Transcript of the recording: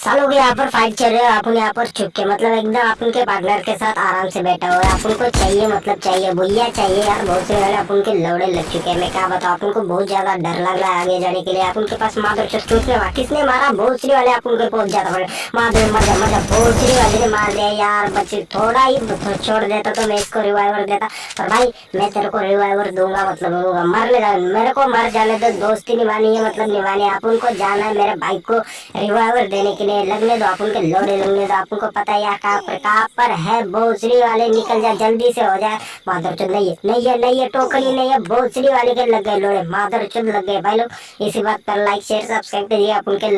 सालों के यहाँ पर फाइट चल रहे हो अपन यहाँ पर छुप के मतलब एकदम आप उनके पार्टनर के साथ आराम से बैठा हुआ है। आप उनको चाहिए मतलब चाहिए भैया चाहिए यार, बहुत से वाले आप उनके लौड़े लग चुके हैं। मैं क्या बताऊँ अपन को बहुत ज़्यादा डर लग रहा है आगे जाने के लिए। आप उनके पास माधुर किसने किसने मारा? भोसरी वाले अपन को पहुँच जाता पड़े माधुर मज़ा मज़ा भोसरी वाले ने मार दिया यार, बच्चे, थोड़ा ही तो छोड़ देता तो मैं इसको रिवाइवर देता। पर भाई, मैं तेरे को रिवाइवर दूँगा मतलब दूँगा। मरने मेरे को मर जाने दो, दोस्ती निभानी है मतलब निभानी है। अपन को जाना है मेरे भाई को रिवाइवर देने के लिए। लगने दो अपन के लोड़े लगने दो अपन को पता है यहाँ पर, कहाँ पर है भोसरी वाले, निकल जाए जल्दी से हो जाए माधर चुद नहीं है नहीं है नहीं है, टोकरी नहीं है बोसरी वाले के लग गए लोड़े। माधर चुद लग गए भाई लोग। इसी बात पर लाइक शेयर सब्सक्राइब करिए अपन के